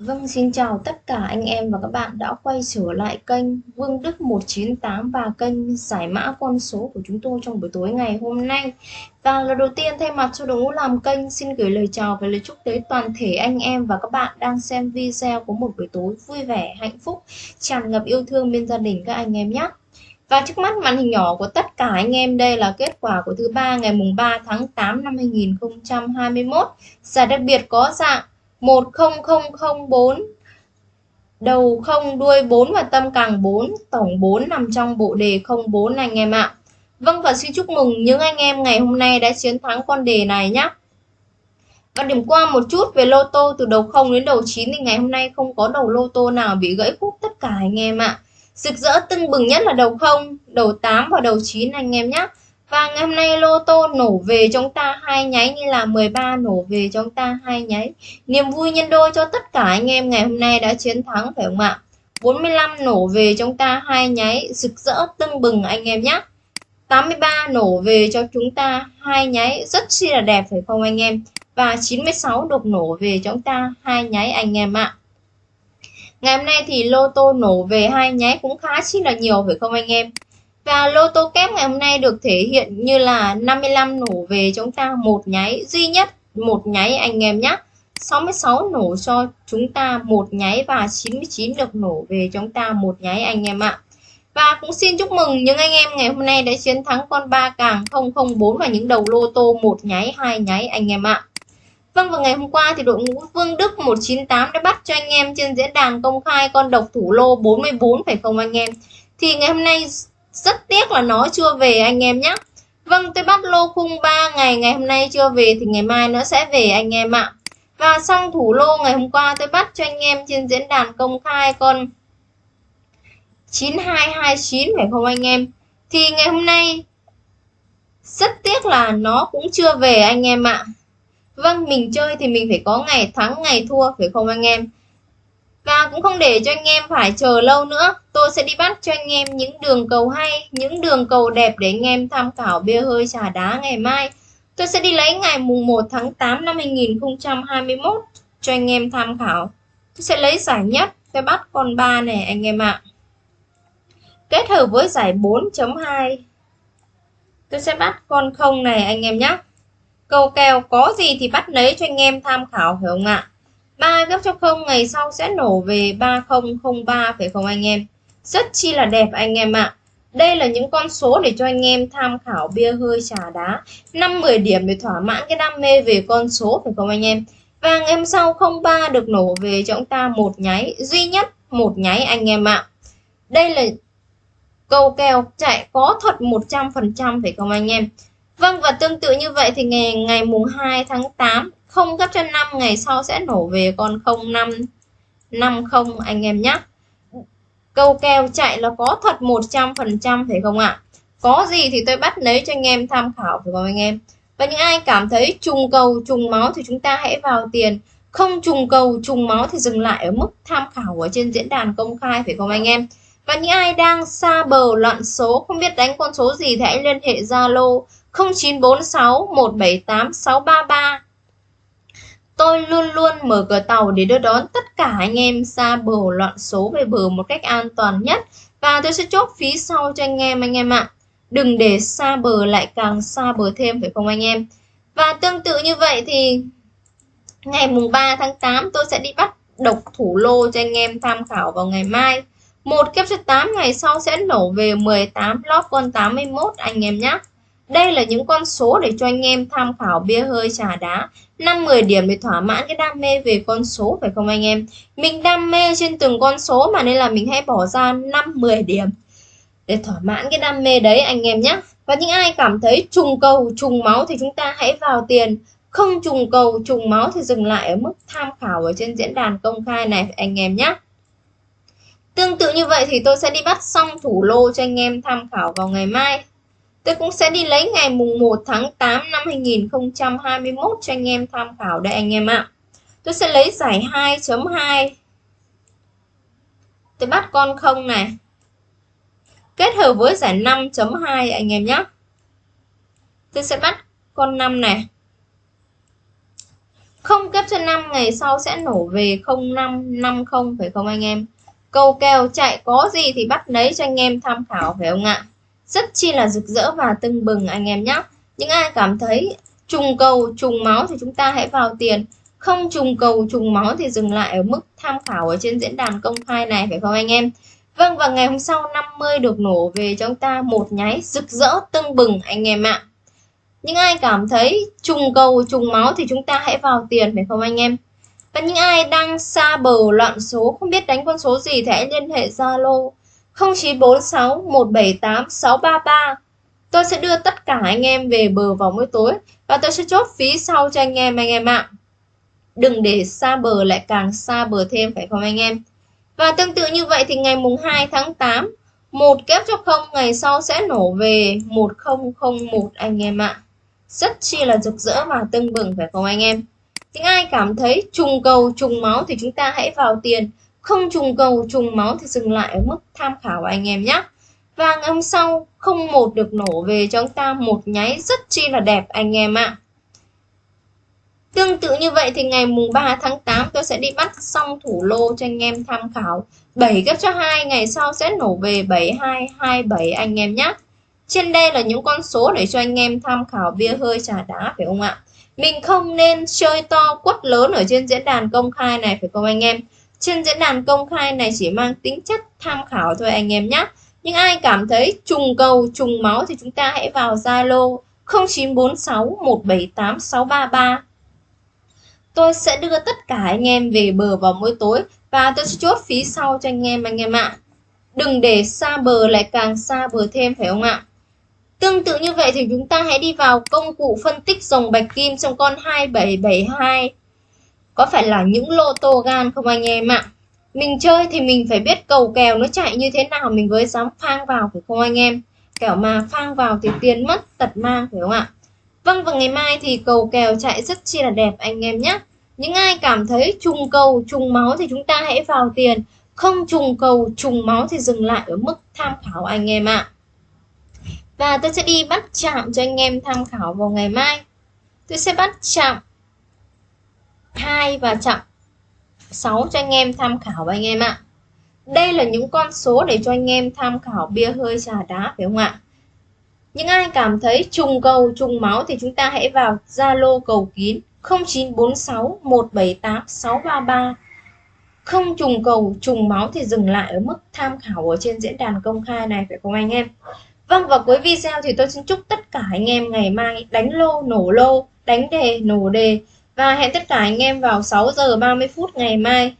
Vâng, xin chào tất cả anh em và các bạn đã quay trở lại kênh Vương Đức 198 và kênh giải mã con số của chúng tôi trong buổi tối ngày hôm nay. Và lần đầu tiên thay mặt cho đội ngũ làm kênh xin gửi lời chào và lời chúc tới toàn thể anh em và các bạn đang xem video của một buổi tối vui vẻ, hạnh phúc, tràn ngập yêu thương bên gia đình các anh em nhé. Và trước mắt màn hình nhỏ của tất cả anh em đây là kết quả của thứ ba ngày mùng 3 tháng 8 năm 2021. Giải đặc biệt có dạng 10004 đầu không đuôi 4 và tâm càng 4 tổng 4 nằm trong bộ đề 04 anh em ạ Vâng và xin chúc mừng những anh em ngày hôm nay đã chiến thắng con đề này nhé và điểm qua một chút về lô tô từ đầu 0 đến đầu 9 thì ngày hôm nay không có đầu lô tô nào bị gãy khúc tất cả anh em ạ. Rực rỡ tưng bừng nhất là đầu 0, đầu 8 và đầu 9 anh em nhé. Và ngày hôm nay lô tô nổ về chúng ta hai nháy như là 13 nổ về chúng ta hai nháy. Niềm vui nhân đôi cho tất cả anh em ngày hôm nay đã chiến thắng, phải không ạ? 45 nổ về chúng ta hai nháy rực rỡ, tưng bừng anh em nhé. 83 nổ về cho chúng ta hai nháy rất chi là đẹp, phải không anh em? Và 96 đục nổ về chúng ta hai nháy anh em ạ. Ngày hôm nay thì lô tô nổ về hai nháy cũng khá chi là nhiều, phải không anh em? Và lô tô kép ngày hôm nay được thể hiện như là 55 nổ về chúng ta, một nháy duy nhất, một nháy anh em nhé 66 nổ cho chúng ta, một nháy và 99 được nổ về chúng ta, một nháy anh em ạ. Và cũng xin chúc mừng những anh em ngày hôm nay đã chiến thắng con ba càng 004 và những đầu lô tô, một nháy, hai nháy anh em ạ. Vâng và ngày hôm qua thì đội ngũ Vương Đức 198 đã bắt cho anh em trên diễn đàn công khai con độc thủ lô 44 phải không anh em? Thì ngày hôm nay rất tiếc là nó chưa về anh em nhé Vâng tôi bắt lô khung 3 ngày ngày hôm nay chưa về thì ngày mai nó sẽ về anh em ạ. Và xong thủ lô ngày hôm qua tôi bắt cho anh em trên diễn đàn công khai con 9229 phải không anh em? Thì ngày hôm nay rất tiếc là nó cũng chưa về anh em ạ. Vâng mình chơi thì mình phải có ngày thắng, ngày thua, phải không anh em? Và cũng không để cho anh em phải chờ lâu nữa. Tôi sẽ đi bắt cho anh em những đường cầu hay, Những đường cầu đẹp để anh em tham khảo bia hơi trà đá ngày mai. Tôi sẽ đi lấy ngày mùng 1 tháng 8 năm 2021 Cho anh em tham khảo. Tôi sẽ lấy giải nhất, Tôi bắt con 3 này anh em ạ. Kết hợp với giải 4.2 Tôi sẽ bắt con không này, anh em nhé Cầu kèo có gì thì bắt lấy cho anh em tham khảo, hiểu không ạ? 3 gấp cho 0 ngày sau sẽ nổ về 3003 phải không anh em? Rất chi là đẹp anh em ạ. Đây là những con số để cho anh em tham khảo bia hơi trà đá. 5-10 điểm để thỏa mãn cái đam mê về con số phải không anh em? Và ngày hôm sau 03 được nổ về cho chúng ta một nháy, duy nhất một nháy anh em ạ. Đây là câu kèo chạy có thật 100% phải không anh em? Vâng và tương tự như vậy thì ngày ngày mùng 2 tháng 8 không gấp cho 5 ngày sau sẽ nổ về con 05 50 anh em nhé câu kèo chạy là có thật 100% phải không ạ? Có gì thì tôi bắt lấy cho anh em tham khảo, phải không anh em? Và những ai cảm thấy trùng cầu, trùng máu thì chúng ta hãy vào tiền. Không trùng cầu, trùng máu thì dừng lại ở mức tham khảo ở trên diễn đàn công khai, phải không anh em? Và những ai đang xa bờ loạn số, không biết đánh con số gì thì hãy liên hệ Zalo 0946 178 633 Tôi luôn luôn mở cửa tàu để đưa đón tất cả anh em xa bờ loạn số về bờ một cách an toàn nhất và tôi sẽ chốt phí sau cho anh em anh em ạ. Đừng để xa bờ lại càng xa bờ thêm, phải không anh em? Và tương tự như vậy thì ngày mùng 3 tháng 8 tôi sẽ đi bắt độc thủ lô cho anh em tham khảo vào ngày mai. Một kép cho 8 ngày sau sẽ nổ về 18 lót con 81 anh em nhé. Đây là những con số để cho anh em tham khảo bia hơi trà đá. 5-10 điểm để thỏa mãn cái đam mê về con số, phải không anh em? Mình đam mê trên từng con số mà nên là mình hãy bỏ ra 5-10 điểm Để thỏa mãn cái đam mê đấy, anh em nhé Và những ai cảm thấy trùng cầu, trùng máu thì chúng ta hãy vào tiền. Không trùng cầu, trùng máu thì dừng lại ở mức tham khảo ở trên diễn đàn công khai này, anh em nhé Tương tự như vậy thì tôi sẽ đi bắt xong thủ lô cho anh em tham khảo vào ngày mai. Tôi cũng sẽ đi lấy ngày mùng 1 tháng 8 năm 2021 cho anh em tham khảo đây anh em ạ. Tôi sẽ lấy giải 2.2. Tôi bắt con không này. Kết hợp với giải 5.2 anh em nhé. Tôi sẽ bắt con 5 này. không kép cho 5 ngày sau sẽ nổ về 0550 phải không anh em Câu kèo chạy có gì thì bắt lấy cho anh em tham khảo phải không ạ rất chi là rực rỡ và tưng bừng anh em nhé. Những ai cảm thấy trùng cầu, trùng máu thì chúng ta hãy vào tiền. Không trùng cầu, trùng máu thì dừng lại ở mức tham khảo ở trên diễn đàn công khai này, phải không anh em? Vâng và ngày hôm sau 50 được nổ về cho chúng ta một nháy rực rỡ, tưng bừng anh em ạ. Những ai cảm thấy trùng cầu, trùng máu thì chúng ta hãy vào tiền, phải không anh em? Và những ai đang xa bờ loạn số, không biết đánh con số gì thì hãy liên hệ Zalo 0946 178 633 Tôi sẽ đưa tất cả anh em về bờ vào mỗi tối và tôi sẽ chốt phí sau cho anh em anh em ạ. Đừng để xa bờ lại càng xa bờ thêm, phải không anh em? Và tương tự như vậy thì ngày mùng 2 tháng 8 một kép cho không, ngày sau sẽ nổ về 1001 anh em ạ. Rất chi là rực rỡ và tưng bừng, phải không anh em? Những ai cảm thấy trùng cầu, trùng máu thì chúng ta hãy vào tiền không trùng cầu, trùng máu thì dừng lại ở mức tham khảo anh em nhé. Và ngày hôm sau, không một được nổ về cho chúng ta một nháy rất chi là đẹp anh em ạ. Tương tự như vậy thì ngày mùng 3 tháng 8 tôi sẽ đi bắt xong thủ lô cho anh em tham khảo. 7 gấp cho 2 ngày sau sẽ nổ về 7227 anh em nhé. Trên đây là những con số để cho anh em tham khảo bia hơi trà đá, phải không ạ? Mình không nên chơi to quất lớn ở trên diễn đàn công khai này, phải không anh em? Trên diễn đàn công khai này chỉ mang tính chất tham khảo thôi anh em nhé. Nhưng ai cảm thấy trùng cầu, trùng máu thì chúng ta hãy vào Zalo 0946 178 633. Tôi sẽ đưa tất cả anh em về bờ vào mỗi tối và tôi sẽ chốt phí sau cho anh em anh em ạ. Đừng để xa bờ lại càng xa bờ thêm phải không ạ? Tương tự như vậy thì chúng ta hãy đi vào công cụ phân tích dòng bạch kim trong con 2772 có phải là những lô tô gan không anh em ạ? Mình chơi thì mình phải biết cầu kèo nó chạy như thế nào, mình mới dám phang vào phải không anh em? Kẻo mà phang vào thì tiền mất tật mang phải không ạ? Vâng và ngày mai thì cầu kèo chạy rất chi là đẹp anh em nhé những ai cảm thấy trùng cầu, trùng máu thì chúng ta hãy vào tiền. Không trùng cầu, trùng máu thì dừng lại ở mức tham khảo anh em ạ. Và tôi sẽ đi bắt chạm cho anh em tham khảo vào ngày mai. Tôi sẽ bắt chạm 2 và chậm 6 cho anh em tham khảo anh em ạ. Đây là những con số để cho anh em tham khảo bia hơi trà đá phải không ạ? Những ai cảm thấy trùng cầu trùng máu thì chúng ta hãy vào Zalo cầu kín 0946 178 633. Không trùng cầu trùng máu thì dừng lại ở mức tham khảo ở trên diễn đàn công khai này phải không anh em? Vâng và cuối video thì tôi xin chúc tất cả anh em ngày mai đánh lô nổ lô, đánh đề nổ đề và hẹn tất cả anh em vào 6 giờ 30 phút ngày mai.